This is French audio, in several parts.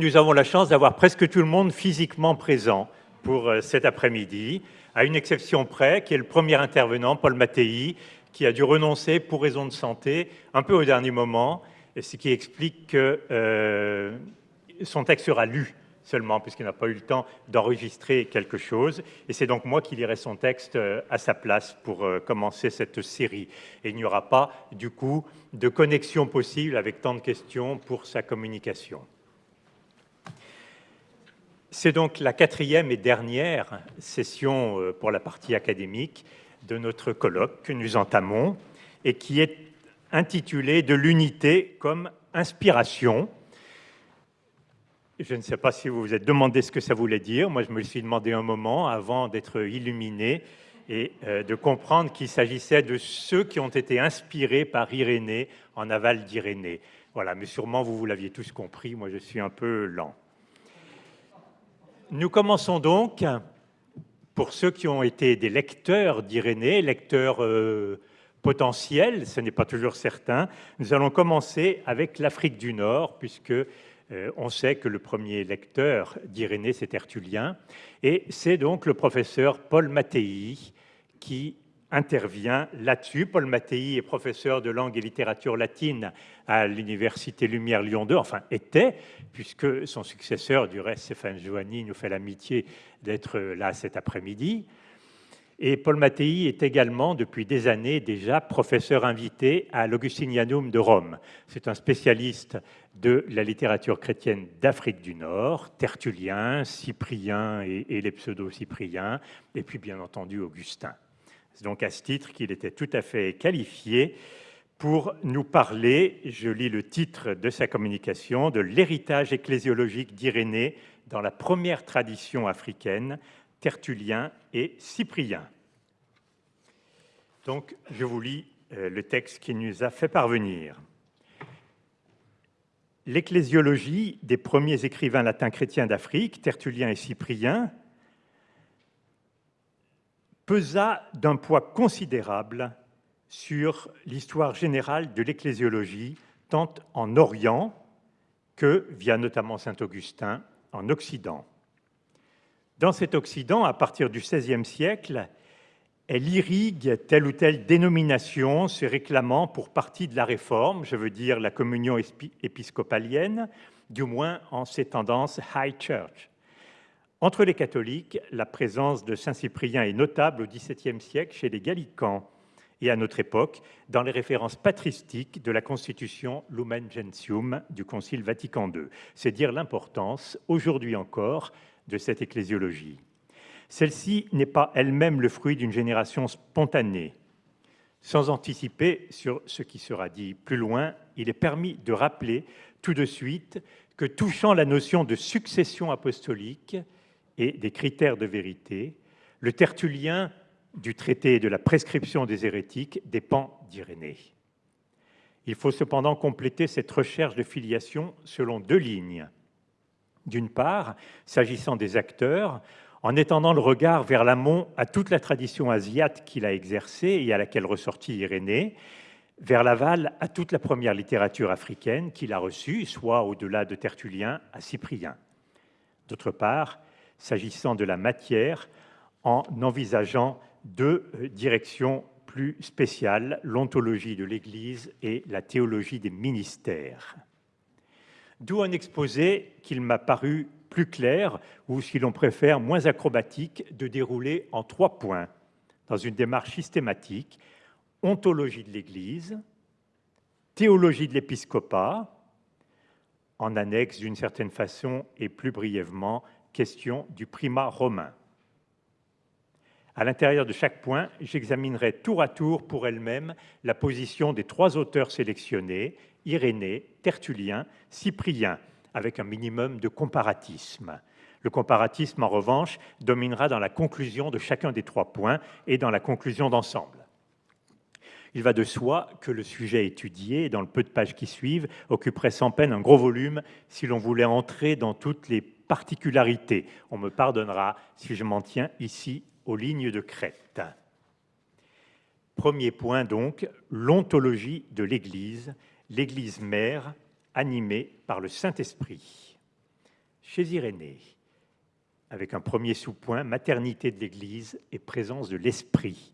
Nous avons la chance d'avoir presque tout le monde physiquement présent pour euh, cet après-midi, à une exception près, qui est le premier intervenant, Paul Mattei, qui a dû renoncer pour raison de santé un peu au dernier moment, ce qui explique que euh, son texte sera lu seulement, puisqu'il n'a pas eu le temps d'enregistrer quelque chose. Et c'est donc moi qui lirai son texte euh, à sa place pour commencer cette série. Et il n'y aura pas, du coup, de connexion possible avec tant de questions pour sa communication. C'est donc la quatrième et dernière session euh, pour la partie académique de notre colloque que nous entamons et qui est intitulée « De l'unité comme inspiration » Je ne sais pas si vous vous êtes demandé ce que ça voulait dire. Moi, je me le suis demandé un moment avant d'être illuminé et euh, de comprendre qu'il s'agissait de ceux qui ont été inspirés par Irénée en aval d'Irénée. Voilà, mais sûrement vous, vous l'aviez tous compris. Moi, je suis un peu lent. Nous commençons donc, pour ceux qui ont été des lecteurs d'Irénée, lecteurs euh, potentiels, ce n'est pas toujours certain, nous allons commencer avec l'Afrique du Nord, puisque euh, on sait que le premier lecteur d'Irénée, c'est Tertullien, et c'est donc le professeur Paul Mattei qui intervient là-dessus. Paul Mattei est professeur de langue et littérature latine à l'Université Lumière Lyon 2, enfin était, puisque son successeur, du reste, Stéphane Joanny, nous fait l'amitié d'être là cet après-midi. Et Paul Mattei est également, depuis des années déjà, professeur invité à l'Augustinianum de Rome. C'est un spécialiste de la littérature chrétienne d'Afrique du Nord, Tertullien, Cyprien et, les pseudo-cypriens, et puis bien entendu Augustin. C'est donc à ce titre qu'il était tout à fait qualifié pour nous parler, je lis le titre de sa communication, de l'héritage ecclésiologique d'Irénée dans la première tradition africaine, Tertullien et Cyprien. Donc, je vous lis euh, le texte qui nous a fait parvenir. L'ecclésiologie des premiers écrivains latins chrétiens d'Afrique, Tertullien et Cyprien, pesa d'un poids considérable sur l'histoire générale de l'ecclésiologie, tant en Orient que, via notamment Saint Augustin, en Occident. Dans cet Occident, à partir du XVIe siècle, elle irrigue telle ou telle dénomination se réclamant pour partie de la réforme, je veux dire la communion épiscopalienne, du moins en ses tendances high church. Entre les catholiques, la présence de Saint Cyprien est notable au XVIIe siècle chez les Gallicans et à notre époque dans les références patristiques de la constitution Lumen Gentium du Concile Vatican II. C'est dire l'importance, aujourd'hui encore, de cette ecclésiologie. Celle-ci n'est pas elle-même le fruit d'une génération spontanée. Sans anticiper sur ce qui sera dit plus loin, il est permis de rappeler tout de suite que touchant la notion de succession apostolique et des critères de vérité, le tertullien du traité de la prescription des hérétiques dépend d'Irénée. Il faut cependant compléter cette recherche de filiation selon deux lignes. D'une part, s'agissant des acteurs, en étendant le regard vers l'amont à toute la tradition asiate qu'il a exercée et à laquelle ressortit Irénée, vers l'aval à toute la première littérature africaine qu'il a reçue, soit au-delà de Tertullien à Cyprien. D'autre part, s'agissant de la matière, en envisageant deux euh, directions plus spéciales, l'ontologie de l'Église et la théologie des ministères. D'où un exposé qu'il m'a paru plus clair, ou si l'on préfère, moins acrobatique, de dérouler en trois points, dans une démarche systématique, ontologie de l'Église, théologie de l'épiscopat, en annexe d'une certaine façon et plus brièvement, question du primat romain. À l'intérieur de chaque point, j'examinerai tour à tour pour elle-même la position des trois auteurs sélectionnés, Irénée, Tertullien, Cyprien, avec un minimum de comparatisme. Le comparatisme, en revanche, dominera dans la conclusion de chacun des trois points et dans la conclusion d'ensemble. Il va de soi que le sujet étudié, dans le peu de pages qui suivent, occuperait sans peine un gros volume si l'on voulait entrer dans toutes les particularités. On me pardonnera si je m'en tiens ici aux lignes de crête. Premier point donc, l'ontologie de l'Église l'Église mère animée par le Saint-Esprit. chez Irénée, avec un premier sous-point, maternité de l'Église et présence de l'Esprit.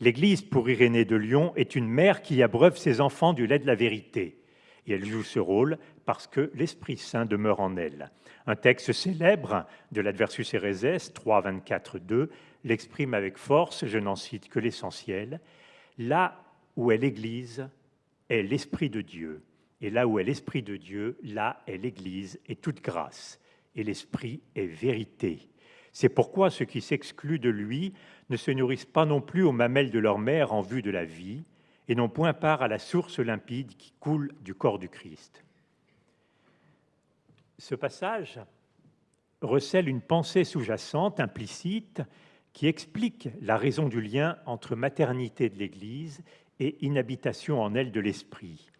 L'Église, pour Irénée de Lyon, est une mère qui abreuve ses enfants du lait de la vérité. Et elle joue ce rôle parce que l'Esprit Saint demeure en elle. Un texte célèbre de l'Adversus Ereses 3, 24, 2 l'exprime avec force, je n'en cite que l'essentiel. Là où est l'Église est l'Esprit de Dieu. Et là où est l'Esprit de Dieu, là est l'Église et toute grâce. Et l'Esprit est vérité. C'est pourquoi ceux qui s'excluent de lui ne se nourrissent pas non plus aux mamelles de leur mère en vue de la vie, et n'ont point part à la source limpide qui coule du corps du Christ. Ce passage recèle une pensée sous-jacente, implicite, qui explique la raison du lien entre maternité de l'Église et inhabitation en elle de l'esprit.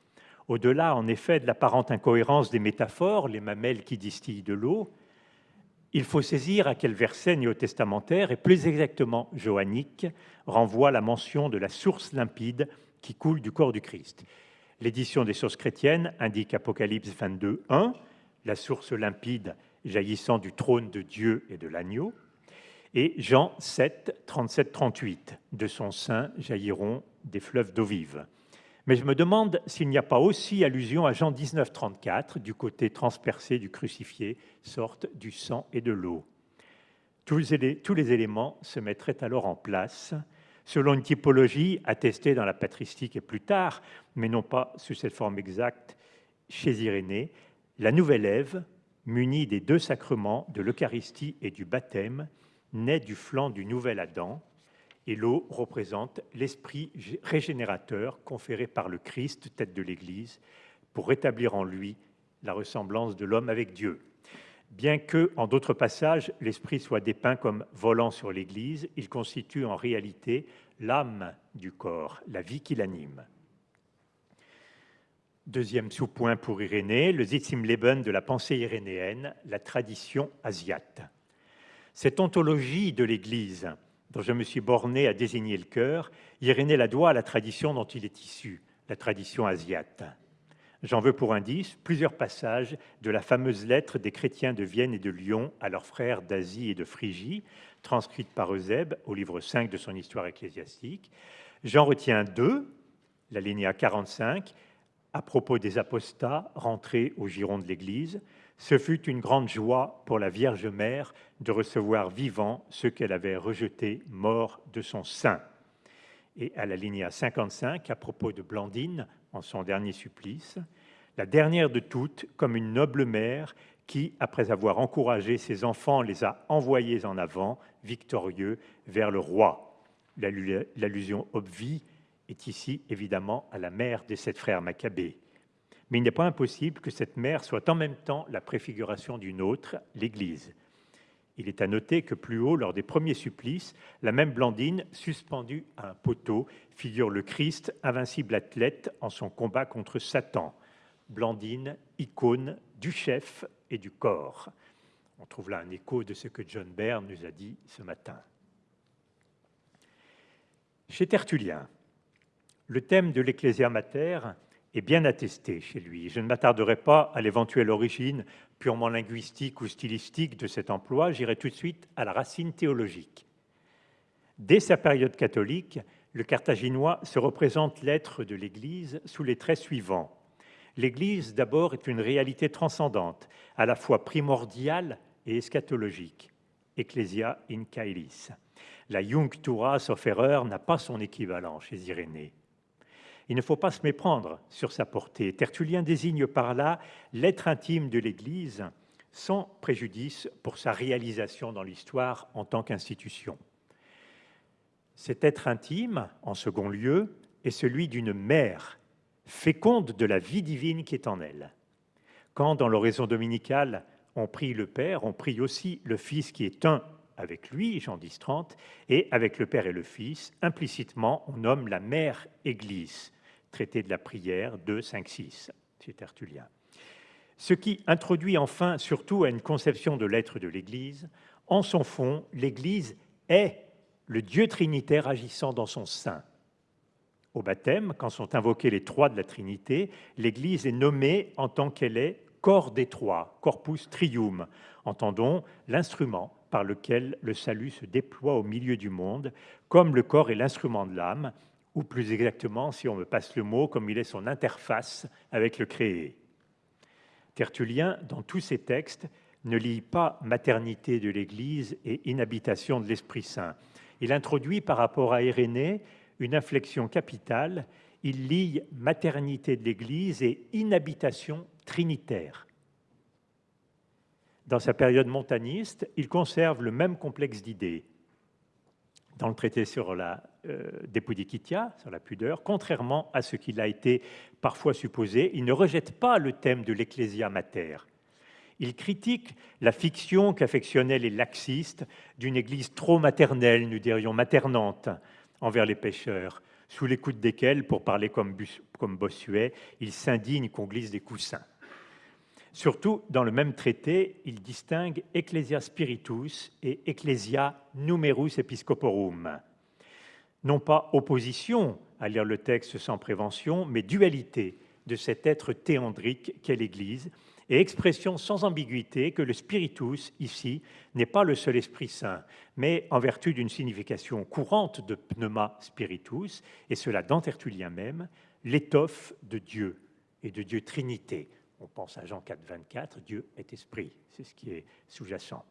Au-delà, en effet, de l'apparente incohérence des métaphores, les mamelles qui distillent de l'eau, il faut saisir à quel verset néo-testamentaire, et plus exactement johannique, renvoie la mention de la source limpide qui coule du corps du Christ. L'édition des sources chrétiennes indique Apocalypse 22, 1, la source limpide jaillissant du trône de Dieu et de l'agneau, et Jean 7, 37, 38, de son sein jailliront des fleuves d'eau vive. Mais je me demande s'il n'y a pas aussi allusion à Jean 19, 34, du côté transpercé du crucifié, sorte du sang et de l'eau. Tous les éléments se mettraient alors en place, selon une typologie attestée dans la patristique et plus tard, mais non pas sous cette forme exacte chez Irénée, la nouvelle Ève, munie des deux sacrements de l'Eucharistie et du baptême, naît du flanc du nouvel Adam, et l'eau représente l'esprit régénérateur conféré par le Christ, tête de l'Église, pour rétablir en lui la ressemblance de l'homme avec Dieu. Bien que, en d'autres passages, l'esprit soit dépeint comme volant sur l'Église, il constitue en réalité l'âme du corps, la vie qui l'anime. Deuxième sous-point pour Irénée, le Leben de la pensée irénéenne, la tradition asiate. Cette ontologie de l'Église, dont je me suis borné à désigner le cœur, Irénée la doit à la tradition dont il est issu, la tradition asiate. J'en veux pour indice plusieurs passages de la fameuse lettre des chrétiens de Vienne et de Lyon à leurs frères d'Asie et de Phrygie, transcrite par Eusèbe au livre 5 de son histoire ecclésiastique. J'en retiens deux, la linéa 45, à propos des apostats rentrés au giron de l'Église. Ce fut une grande joie pour la Vierge Mère de recevoir vivant ceux qu'elle avait rejetés morts de son sein. Et à la linéa 55, à propos de Blandine, en son dernier supplice, la dernière de toutes, comme une noble mère qui, après avoir encouragé ses enfants, les a envoyés en avant, victorieux, vers le roi. L'allusion obvie est ici évidemment à la mère des sept frères Maccabées. Mais il n'est pas impossible que cette mère soit en même temps la préfiguration d'une autre, l'Église. Il est à noter que plus haut, lors des premiers supplices, la même Blandine, suspendue à un poteau, figure le Christ, invincible athlète, en son combat contre Satan. Blandine, icône du chef et du corps. On trouve là un écho de ce que John Baird nous a dit ce matin. Chez Tertullien, le thème de l'Ecclesia Mater est bien attesté chez lui. Je ne m'attarderai pas à l'éventuelle origine purement linguistique ou stylistique de cet emploi, j'irai tout de suite à la racine théologique. Dès sa période catholique, le carthaginois se représente l'être de l'Église sous les traits suivants. L'Église, d'abord, est une réalité transcendante, à la fois primordiale et eschatologique. Ecclesia in caelis. La Junctura, sauf erreur, n'a pas son équivalent chez Irénée. Il ne faut pas se méprendre sur sa portée. Tertullien désigne par là l'être intime de l'Église sans préjudice pour sa réalisation dans l'histoire en tant qu'institution. Cet être intime, en second lieu, est celui d'une mère féconde de la vie divine qui est en elle. Quand, dans l'oraison dominicale, on prie le Père, on prie aussi le Fils qui est un avec lui, Jean 10, 30, et avec le Père et le Fils, implicitement, on nomme la mère Église, traité de la prière 2, 5, 6, chez Tertullien. Ce qui introduit enfin surtout à une conception de l'être de l'Église, en son fond, l'Église est le Dieu trinitaire agissant dans son sein. Au baptême, quand sont invoqués les trois de la Trinité, l'Église est nommée en tant qu'elle est corps des trois, corpus trium. Entendons l'instrument par lequel le salut se déploie au milieu du monde, comme le corps est l'instrument de l'âme, ou plus exactement, si on me passe le mot, comme il est son interface avec le créé. Tertullien, dans tous ses textes, ne lie pas maternité de l'Église et inhabitation de l'Esprit Saint. Il introduit par rapport à Irénée une inflexion capitale. Il lie maternité de l'Église et inhabitation trinitaire. Dans sa période montaniste, il conserve le même complexe d'idées. Dans le traité sur la euh, sur la pudeur, contrairement à ce qu'il a été parfois supposé, il ne rejette pas le thème de l'ecclésia mater. Il critique la fiction qu'affectionnaient les laxistes d'une Église trop maternelle, nous dirions maternante, envers les pécheurs, sous l'écoute desquels, pour parler comme Bossuet, il s'indigne qu'on glisse des coussins. Surtout, dans le même traité, il distingue Ecclesia Spiritus et Ecclesia Numerus Episcoporum. Non pas opposition à lire le texte sans prévention, mais dualité de cet être théandrique qu'est l'Église, et expression sans ambiguïté que le spiritus, ici, n'est pas le seul Esprit Saint, mais en vertu d'une signification courante de pneuma spiritus, et cela dans Tertullien même, l'étoffe de Dieu et de Dieu Trinité. On pense à Jean 4, 24, Dieu est esprit, c'est ce qui est sous-jacent.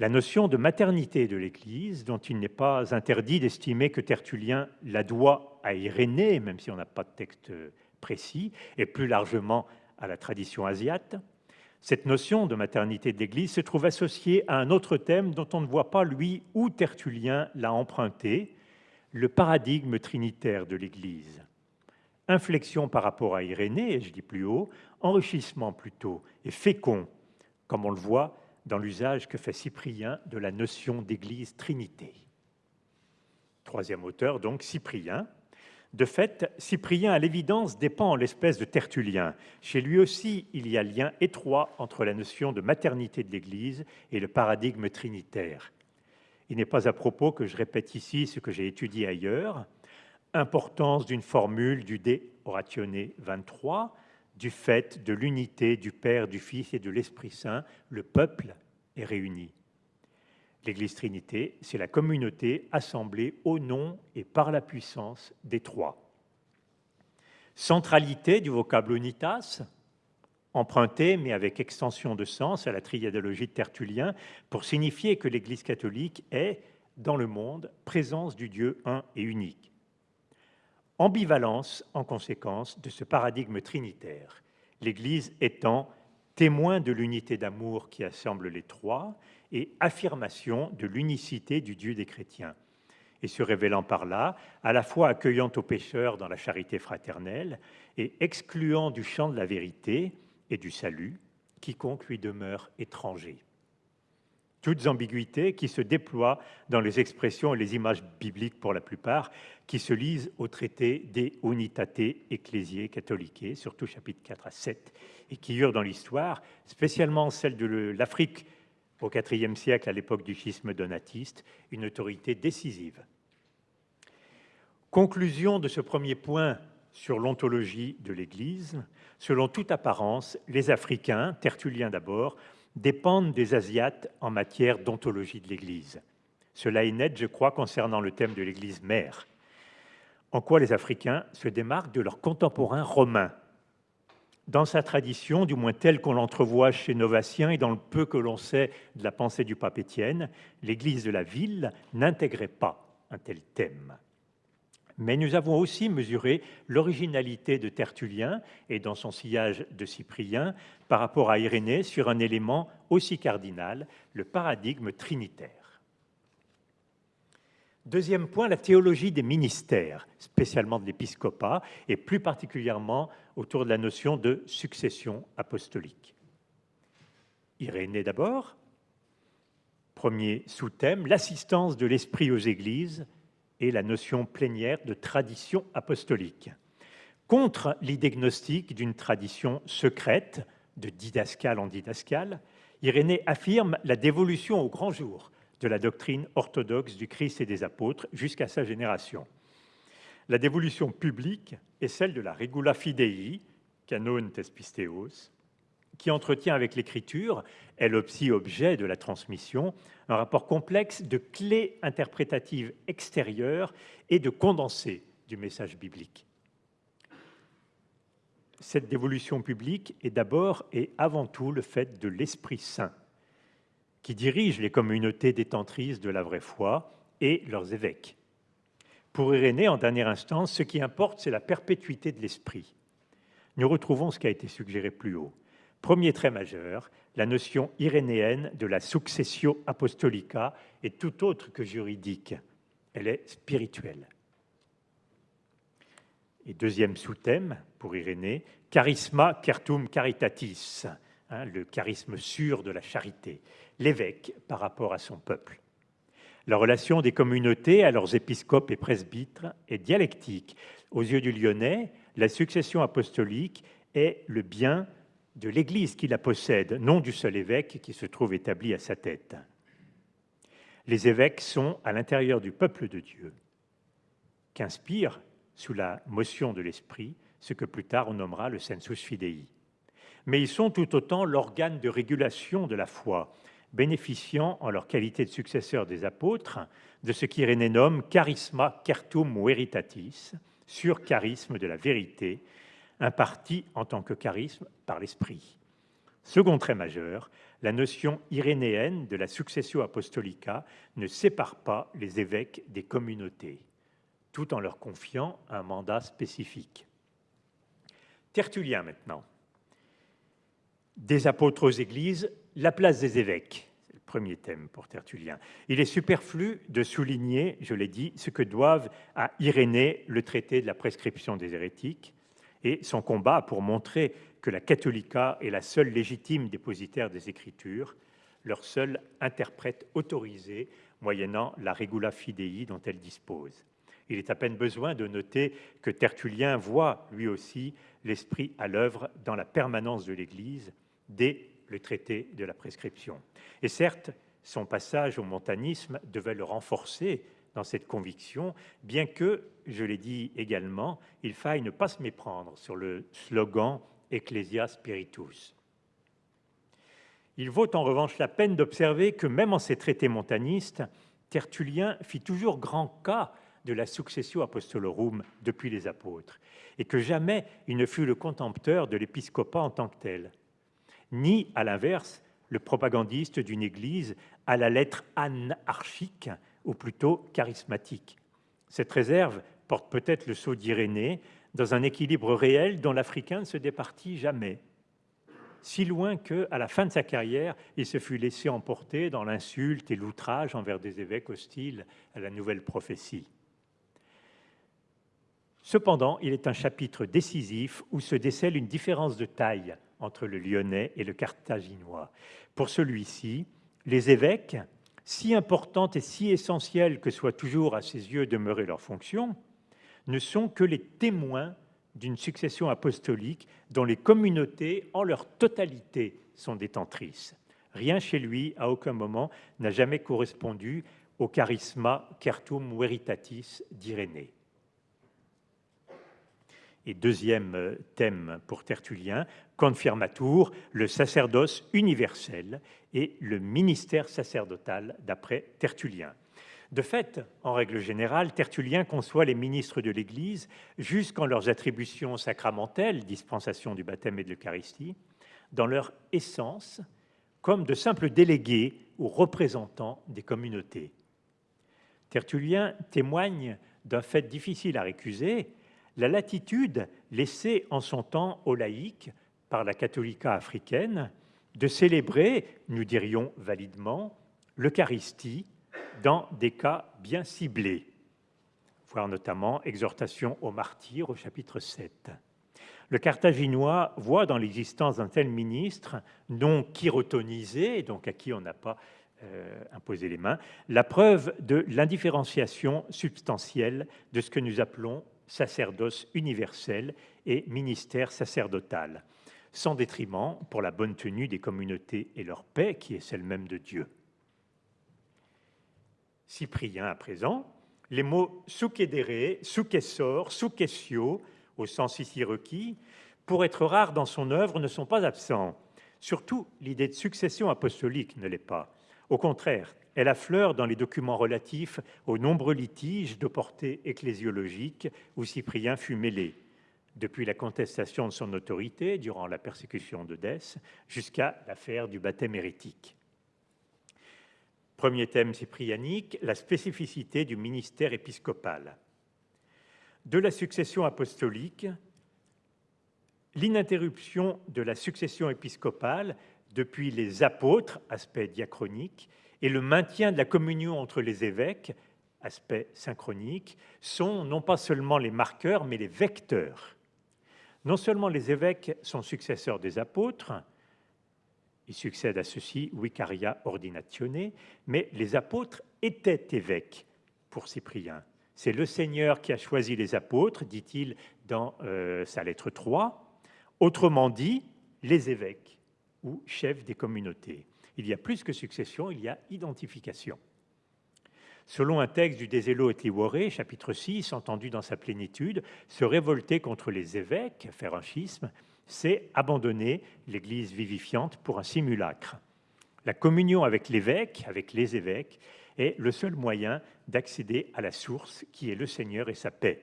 La notion de maternité de l'Église, dont il n'est pas interdit d'estimer que Tertullien la doit à Irénée, même si on n'a pas de texte précis, et plus largement à la tradition asiate, cette notion de maternité de l'Église se trouve associée à un autre thème dont on ne voit pas, lui, où Tertullien l'a emprunté, le paradigme trinitaire de l'Église. Inflexion par rapport à Irénée, et je dis plus haut, enrichissement plutôt, et fécond, comme on le voit dans l'usage que fait Cyprien de la notion d'Église Trinité. Troisième auteur, donc Cyprien, de fait, Cyprien, à l'évidence, dépend en l'espèce de Tertullien. Chez lui aussi, il y a lien étroit entre la notion de maternité de l'Église et le paradigme trinitaire. Il n'est pas à propos que je répète ici ce que j'ai étudié ailleurs. Importance d'une formule du De Oratione 23, du fait de l'unité du Père, du Fils et de l'Esprit Saint, le peuple est réuni. L'Église Trinité, c'est la communauté assemblée au nom et par la puissance des trois. Centralité du vocable unitas, emprunté mais avec extension de sens à la triadologie de Tertullien, pour signifier que l'Église catholique est, dans le monde, présence du Dieu un et unique. Ambivalence, en conséquence, de ce paradigme trinitaire, l'Église étant témoin de l'unité d'amour qui assemble les trois, et affirmation de l'unicité du Dieu des chrétiens, et se révélant par là, à la fois accueillant aux pécheurs dans la charité fraternelle et excluant du champ de la vérité et du salut quiconque lui demeure étranger. Toutes ambiguïtés qui se déploient dans les expressions et les images bibliques pour la plupart, qui se lisent au traité des Unitate Ecclesiae Catholicae, surtout chapitres 4 à 7, et qui eurent dans l'histoire, spécialement celle de l'Afrique au IVe siècle, à l'époque du schisme donatiste, une autorité décisive. Conclusion de ce premier point sur l'ontologie de l'Église. Selon toute apparence, les Africains, Tertullien d'abord, dépendent des Asiates en matière d'ontologie de l'Église. Cela est net, je crois, concernant le thème de l'Église mère. En quoi les Africains se démarquent de leurs contemporains romains? Dans sa tradition, du moins telle qu'on l'entrevoit chez Novatien et dans le peu que l'on sait de la pensée du pape Étienne, l'Église de la ville n'intégrait pas un tel thème. Mais nous avons aussi mesuré l'originalité de Tertullien et dans son sillage de Cyprien par rapport à Irénée sur un élément aussi cardinal, le paradigme trinitaire. Deuxième point, la théologie des ministères, spécialement de l'épiscopat, et plus particulièrement autour de la notion de succession apostolique. Irénée d'abord, premier sous-thème, l'assistance de l'Esprit aux Églises la notion plénière de tradition apostolique. Contre l'idée gnostique d'une tradition secrète, de didascale en didascale, Irénée affirme la dévolution au grand jour de la doctrine orthodoxe du Christ et des apôtres jusqu'à sa génération. La dévolution publique est celle de la regula fidei, canon tespisteos, qui entretient avec l'écriture, elle aussi objet de la transmission, un rapport complexe de clés interprétatives extérieures et de condensés du message biblique. Cette dévolution publique est d'abord et avant tout le fait de l'Esprit Saint, qui dirige les communautés détentrices de la vraie foi et leurs évêques. Pour Irénée, en dernière instance, ce qui importe, c'est la perpétuité de l'Esprit. Nous retrouvons ce qui a été suggéré plus haut. Premier trait majeur, la notion irénéenne de la successio apostolica est tout autre que juridique. Elle est spirituelle. Et deuxième sous-thème pour Irénée, charisma certum caritatis, hein, le charisme sûr de la charité, l'évêque par rapport à son peuple. La relation des communautés à leurs épiscopes et presbytres est dialectique. Aux yeux du Lyonnais, la succession apostolique est le bien de l'Église qui la possède, non du seul évêque qui se trouve établi à sa tête. Les évêques sont à l'intérieur du peuple de Dieu, qu'inspire, sous la motion de l'Esprit, ce que plus tard on nommera le sensus fidei. Mais ils sont tout autant l'organe de régulation de la foi, bénéficiant, en leur qualité de successeurs des apôtres, de ce qu'Irénée nomme charisma certum veritatis, sur charisme de la vérité, imparti en tant que charisme par l'Esprit. Second trait majeur, la notion irénéenne de la successio apostolica ne sépare pas les évêques des communautés, tout en leur confiant un mandat spécifique. Tertullien maintenant. Des apôtres aux églises, la place des évêques. C'est le premier thème pour Tertullien. Il est superflu de souligner, je l'ai dit, ce que doivent à Irénée le traité de la prescription des hérétiques et son combat pour montrer que la catholica est la seule légitime dépositaire des Écritures, leur seul interprète autorisé, moyennant la regula fidei dont elle dispose. Il est à peine besoin de noter que Tertullien voit lui aussi l'esprit à l'œuvre dans la permanence de l'Église dès le traité de la prescription. Et certes, son passage au montanisme devait le renforcer dans cette conviction, bien que, je l'ai dit également, il faille ne pas se méprendre sur le slogan Ecclesia Spiritus. Il vaut en revanche la peine d'observer que même en ses traités montanistes, Tertullien fit toujours grand cas de la successio apostolorum depuis les apôtres, et que jamais il ne fut le contempteur de l'épiscopat en tant que tel ni, à l'inverse, le propagandiste d'une Église à la lettre anarchique, ou plutôt charismatique. Cette réserve porte peut-être le sceau d'Irénée dans un équilibre réel dont l'Africain ne se départit jamais, si loin que, à la fin de sa carrière, il se fut laissé emporter dans l'insulte et l'outrage envers des évêques hostiles à la nouvelle prophétie. Cependant, il est un chapitre décisif où se décèle une différence de taille entre le lyonnais et le carthaginois. Pour celui-ci, les évêques, si importantes et si essentielles que soit toujours à ses yeux demeurer leur fonction, ne sont que les témoins d'une succession apostolique dont les communautés, en leur totalité, sont détentrices. Rien chez lui, à aucun moment, n'a jamais correspondu au charisma certum veritatis d'Irénée. Et deuxième euh, thème pour Tertullien, confirmatur, le sacerdoce universel et le ministère sacerdotal d'après Tertullien. De fait, en règle générale, Tertullien conçoit les ministres de l'Église jusqu'en leurs attributions sacramentelles, dispensation du baptême et de l'Eucharistie, dans leur essence, comme de simples délégués ou représentants des communautés. Tertullien témoigne d'un fait difficile à récuser, la latitude laissée en son temps aux laïcs par la catholica africaine de célébrer, nous dirions validement, l'Eucharistie dans des cas bien ciblés, voire notamment exhortation aux martyrs au chapitre 7. Le Carthaginois voit dans l'existence d'un tel ministre, non chirotonisé, donc à qui on n'a pas euh, imposé les mains, la preuve de l'indifférenciation substantielle de ce que nous appelons sacerdoce universel et ministère sacerdotal, sans détriment pour la bonne tenue des communautés et leur paix, qui est celle même de Dieu. Cyprien, à présent, les mots succédere, successor, successio, au sens ici requis, pour être rares dans son œuvre, ne sont pas absents. Surtout, l'idée de succession apostolique ne l'est pas. Au contraire, elle affleure dans les documents relatifs aux nombreux litiges de portée ecclésiologique où Cyprien fut mêlé, depuis la contestation de son autorité durant la persécution de jusqu'à l'affaire du baptême hérétique. Premier thème cyprianique, la spécificité du ministère épiscopal. De la succession apostolique, l'interruption de la succession épiscopale depuis les apôtres, aspect diachronique, et le maintien de la communion entre les évêques, aspect synchronique, sont non pas seulement les marqueurs, mais les vecteurs. Non seulement les évêques sont successeurs des apôtres, ils succèdent à ceux-ci vicaria ordinatione, mais les apôtres étaient évêques pour Cyprien. C'est le Seigneur qui a choisi les apôtres, dit-il dans euh, sa lettre 3. Autrement dit, les évêques ou chefs des communautés. Il y a plus que succession, il y a identification. Selon un texte du Désélo et chapitre 6, entendu dans sa plénitude, se révolter contre les évêques, faire un schisme, c'est abandonner l'Église vivifiante pour un simulacre. La communion avec l'évêque, avec les évêques, est le seul moyen d'accéder à la source qui est le Seigneur et sa paix.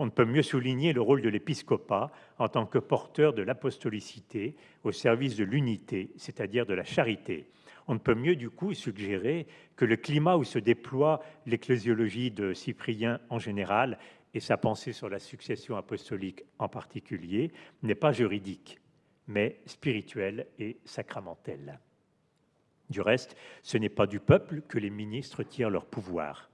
On ne peut mieux souligner le rôle de l'épiscopat en tant que porteur de l'apostolicité au service de l'unité, c'est-à-dire de la charité. On ne peut mieux du coup suggérer que le climat où se déploie l'ecclésiologie de Cyprien en général et sa pensée sur la succession apostolique en particulier n'est pas juridique, mais spirituel et sacramentel. Du reste, ce n'est pas du peuple que les ministres tirent leur pouvoir.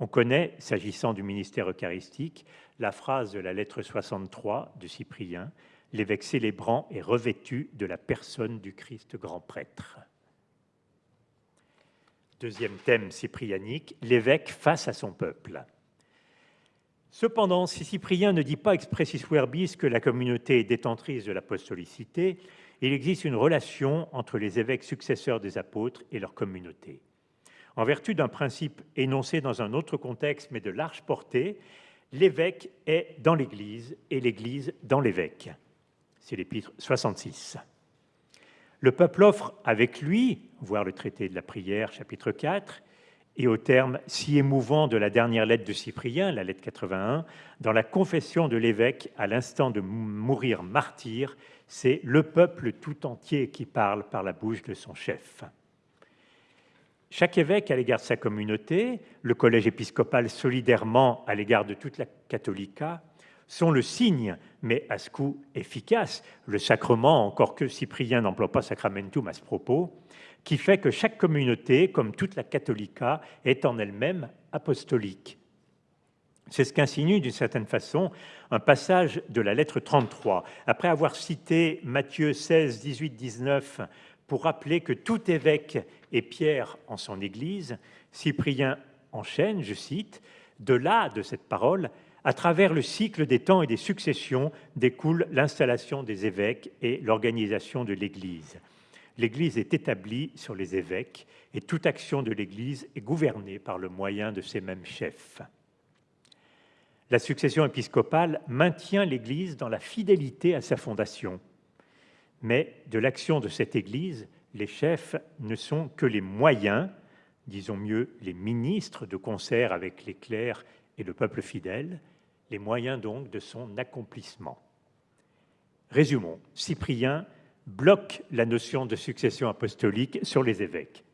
On connaît, s'agissant du ministère eucharistique, la phrase de la lettre 63 de Cyprien, l'évêque célébrant est revêtu de la personne du Christ grand prêtre. Deuxième thème cyprianique, l'évêque face à son peuple. Cependant, si Cyprien ne dit pas expressis verbis que la communauté est détentrice de l'apostolicité, il existe une relation entre les évêques successeurs des apôtres et leur communauté. En vertu d'un principe énoncé dans un autre contexte, mais de large portée, l'évêque est dans l'Église et l'Église dans l'évêque. C'est l'épître 66. Le peuple offre avec lui, voir le traité de la prière, chapitre 4, et au terme si émouvant de la dernière lettre de Cyprien, la lettre 81, dans la confession de l'évêque à l'instant de mourir martyr, c'est le peuple tout entier qui parle par la bouche de son chef. Chaque évêque à l'égard de sa communauté, le collège épiscopal solidairement à l'égard de toute la catholica, sont le signe, mais à ce coup efficace, le sacrement, encore que Cyprien n'emploie pas sacramentum à ce propos, qui fait que chaque communauté, comme toute la catholica, est en elle-même apostolique. C'est ce qu'insinue d'une certaine façon un passage de la lettre 33. Après avoir cité Matthieu 16, 18, 19 pour rappeler que tout évêque est Pierre en son Église, Cyprien enchaîne, je cite, De là, de cette parole, à travers le cycle des temps et des successions découle l'installation des évêques et l'organisation de l'Église l'Église est établie sur les évêques et toute action de l'Église est gouvernée par le moyen de ces mêmes chefs. La succession épiscopale maintient l'Église dans la fidélité à sa fondation, mais de l'action de cette Église, les chefs ne sont que les moyens, disons mieux les ministres de concert avec les clercs et le peuple fidèle, les moyens donc de son accomplissement. Résumons, Cyprien bloque la notion de succession apostolique sur les évêques.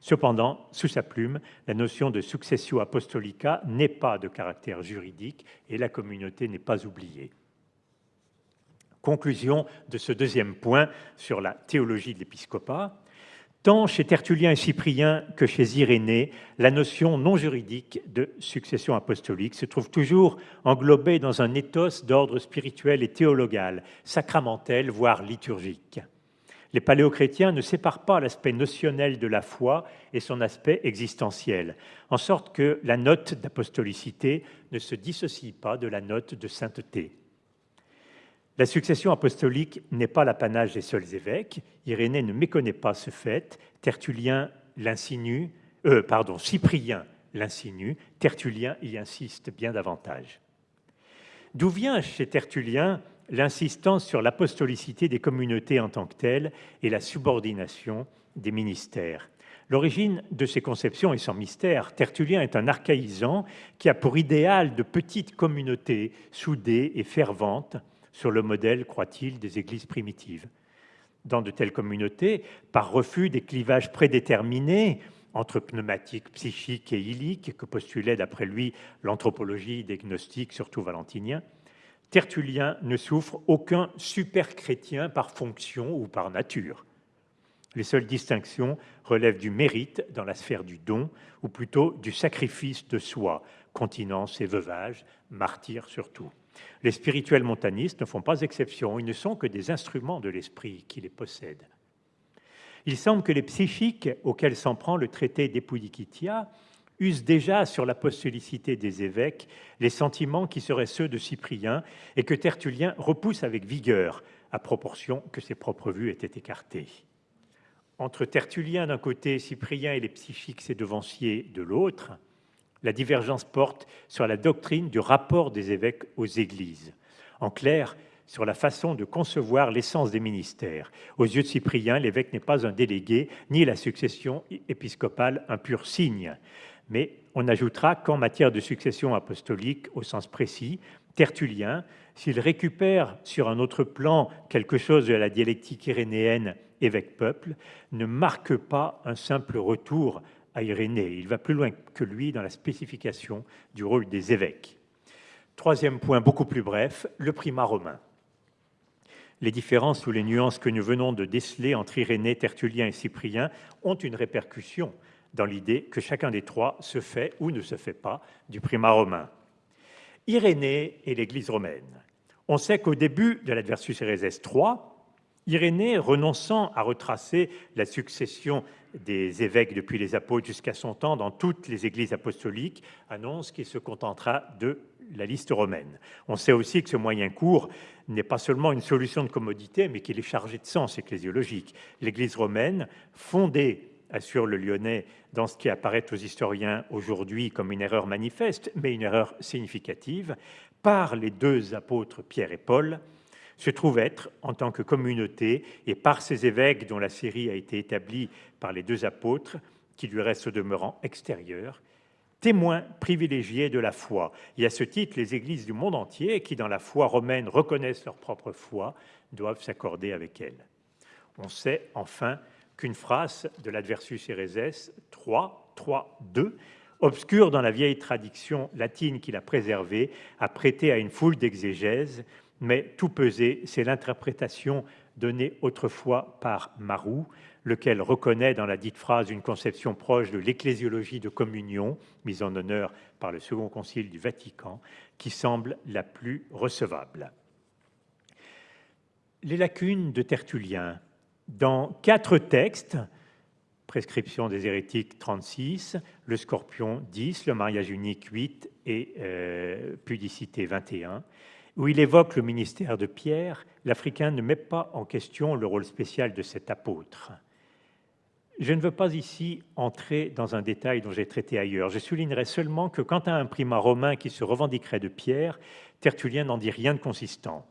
Cependant, sous sa plume, la notion de successio apostolica n'est pas de caractère juridique et la communauté n'est pas oubliée. Conclusion de ce deuxième point sur la théologie de l'épiscopat. Tant chez Tertullien et Cyprien que chez Irénée, la notion non juridique de succession apostolique se trouve toujours englobée dans un éthos d'ordre spirituel et théologal, sacramentel, voire liturgique. Les paléochrétiens ne séparent pas l'aspect notionnel de la foi et son aspect existentiel, en sorte que la note d'apostolicité ne se dissocie pas de la note de sainteté. La succession apostolique n'est pas l'apanage des seuls évêques. Irénée ne méconnaît pas ce fait. Tertullien l'insinue, euh, pardon, Cyprien l'insinue. Tertullien y insiste bien davantage. D'où vient chez Tertullien l'insistance sur l'apostolicité des communautés en tant que telles et la subordination des ministères? L'origine de ces conceptions est sans mystère. Tertullien est un archaïsant qui a pour idéal de petites communautés soudées et ferventes sur le modèle, croit-il, des églises primitives. Dans de telles communautés, par refus des clivages prédéterminés entre pneumatiques, psychiques et illiques que postulait d'après lui l'anthropologie des gnostiques, surtout valentiniens, Tertullien ne souffre aucun super-chrétien par fonction ou par nature. Les seules distinctions relèvent du mérite dans la sphère du don, ou plutôt du sacrifice de soi, continence et veuvage, martyr surtout. Les spirituels montanistes ne font pas exception, ils ne sont que des instruments de l'esprit qui les possèdent. Il semble que les psychiques auxquels s'en prend le traité d'Epoudikitia usent déjà sur l'apostolicité des évêques les sentiments qui seraient ceux de Cyprien et que Tertullien repousse avec vigueur, à proportion que ses propres vues étaient écartées. Entre Tertullien d'un côté, Cyprien et les psychiques ses devanciers de l'autre, la divergence porte sur la doctrine du rapport des évêques aux églises. En clair, sur la façon de concevoir l'essence des ministères. Aux yeux de Cyprien, l'évêque n'est pas un délégué, ni la succession épiscopale un pur signe. Mais on ajoutera qu'en matière de succession apostolique au sens précis, Tertullien, s'il récupère sur un autre plan quelque chose de la dialectique irénéenne évêque-peuple, ne marque pas un simple retour à Irénée. Il va plus loin que lui dans la spécification du rôle des évêques. Troisième point, beaucoup plus bref, le primat romain. Les différences ou les nuances que nous venons de déceler entre Irénée, Tertullien et Cyprien ont une répercussion dans l'idée que chacun des trois se fait ou ne se fait pas du primat romain. Irénée et l'Église romaine. On sait qu'au début de l'Adversus Héréses 3, Irénée, renonçant à retracer la succession des évêques depuis les apôtres jusqu'à son temps dans toutes les églises apostoliques, annonce qu'il se contentera de la liste romaine. On sait aussi que ce moyen court n'est pas seulement une solution de commodité, mais qu'il est chargé de sens ecclésiologique. L'Église romaine, fondée, assure le Lyonnais, dans ce qui apparaît aux historiens aujourd'hui comme une erreur manifeste, mais une erreur significative, par les deux apôtres Pierre et Paul, se trouve être, en tant que communauté, et par ces évêques dont la série a été établie par les deux apôtres, qui lui restent au demeurant extérieur, témoins privilégiés de la foi. Et à ce titre, les églises du monde entier, qui dans la foi romaine reconnaissent leur propre foi, doivent s'accorder avec elle. On sait enfin qu'une phrase de l'Adversus Héréses 3, 3, 2, obscure dans la vieille tradition latine qu'il a préservée, a prêté à une foule d'exégèses mais tout pesé, c'est l'interprétation donnée autrefois par Marou, lequel reconnaît dans la dite phrase une conception proche de l'ecclésiologie de communion, mise en honneur par le Second Concile du Vatican, qui semble la plus recevable. Les lacunes de Tertullien. Dans quatre textes, Prescription des hérétiques 36, le scorpion 10, le mariage unique 8 et euh, pudicité 21, où il évoque le ministère de Pierre, l'Africain ne met pas en question le rôle spécial de cet apôtre. Je ne veux pas ici entrer dans un détail dont j'ai traité ailleurs. Je soulignerai seulement que quant à un primat romain qui se revendiquerait de Pierre, Tertullien n'en dit rien de consistant.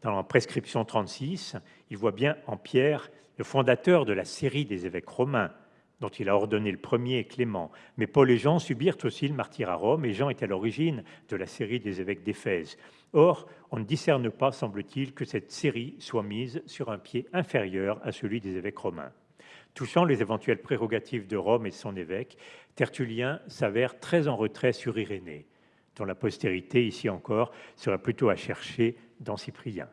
Dans la prescription 36, il voit bien en Pierre le fondateur de la série des évêques romains, dont il a ordonné le premier, Clément. Mais Paul et Jean subirent aussi le martyr à Rome, et Jean est à l'origine de la série des évêques d'Éphèse. Or, on ne discerne pas, semble-t-il, que cette série soit mise sur un pied inférieur à celui des évêques romains. Touchant les éventuelles prérogatives de Rome et de son évêque, Tertullien s'avère très en retrait sur Irénée, dont la postérité, ici encore, serait plutôt à chercher dans Cyprien.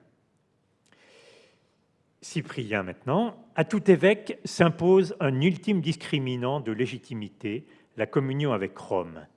Cyprien maintenant, à tout évêque s'impose un ultime discriminant de légitimité, la communion avec Rome.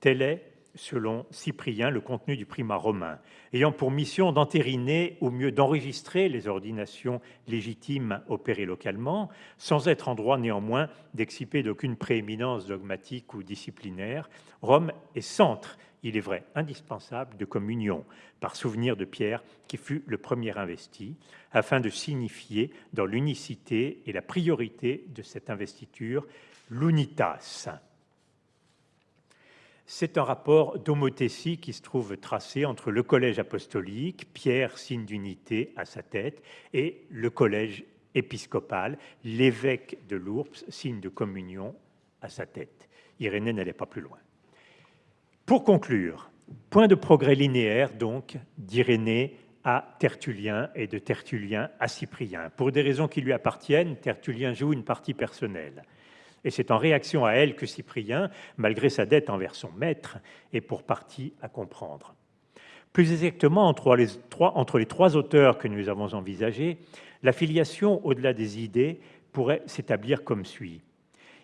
Tel est selon Cyprien, le contenu du primat romain, ayant pour mission d'entériner, au mieux d'enregistrer les ordinations légitimes opérées localement, sans être en droit néanmoins d'exciper d'aucune prééminence dogmatique ou disciplinaire, Rome est centre, il est vrai, indispensable de communion, par souvenir de Pierre, qui fut le premier investi, afin de signifier dans l'unicité et la priorité de cette investiture l'unitas c'est un rapport d'homothétie qui se trouve tracé entre le collège apostolique, Pierre, signe d'unité à sa tête, et le collège épiscopal, l'évêque de Lourdes, signe de communion à sa tête. Irénée n'allait pas plus loin. Pour conclure, point de progrès linéaire donc d'Irénée à Tertullien et de Tertullien à Cyprien. Pour des raisons qui lui appartiennent, Tertullien joue une partie personnelle. Et c'est en réaction à elle que Cyprien, malgré sa dette envers son maître, est pour partie à comprendre. Plus exactement, entre les trois, entre auteurs que nous avons envisagés, la filiation au-delà des idées pourrait s'établir comme suit.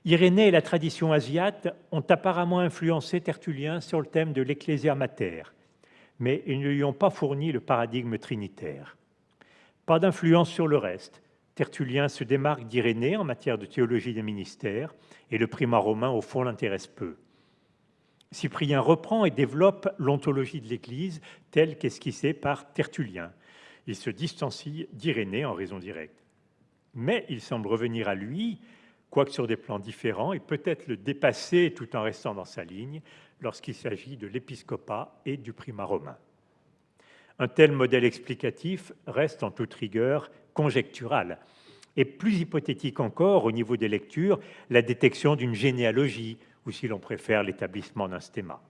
Irénée et la tradition asiate ont apparemment influencé Tertullien sur le thème de l'ecclésia mater, mais ils ne lui ont pas fourni le paradigme trinitaire. Pas d'influence sur le reste. Tertullien se démarque d'Irénée en matière de théologie des ministères, et le primat romain, au fond, l'intéresse peu. Cyprien reprend et développe l'ontologie de l'Église telle qu'esquissée par Tertullien. Il se distancie d'Irénée en raison directe. Mais il semble revenir à lui, quoique sur des plans différents, et peut-être le dépasser tout en restant dans sa ligne, lorsqu'il s'agit de l'épiscopat et du primat romain. Un tel modèle explicatif reste en toute rigueur conjectural, et plus hypothétique encore au niveau des lectures, la détection d'une généalogie, ou si l'on préfère l'établissement d'un stéma,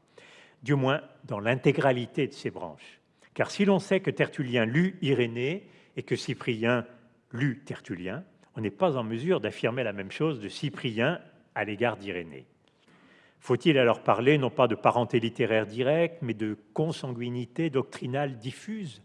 du moins dans l'intégralité de ces branches. Car si l'on sait que Tertullien lut Irénée et que Cyprien lut Tertullien, on n'est pas en mesure d'affirmer la même chose de Cyprien à l'égard d'Irénée. Faut-il alors parler non pas de parenté littéraire directe, mais de consanguinité doctrinale diffuse?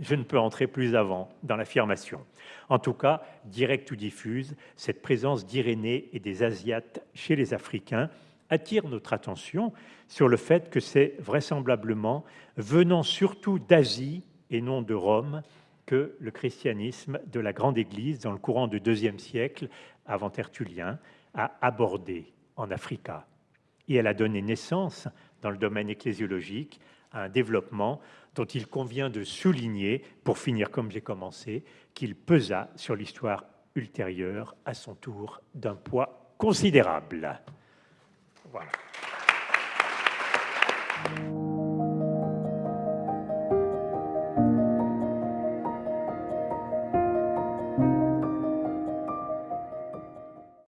Je ne peux entrer plus avant dans l'affirmation. En tout cas, directe ou diffuse, cette présence d'Irénée et des Asiates chez les Africains attire notre attention sur le fait que c'est vraisemblablement venant surtout d'Asie et non de Rome que le christianisme de la Grande Église, dans le courant du IIe siècle, avant Tertullien, a abordé en Africa et elle a donné naissance, dans le domaine ecclésiologique, à un développement dont il convient de souligner, pour finir comme j'ai commencé, qu'il pesa sur l'histoire ultérieure, à son tour, d'un poids considérable. Voilà.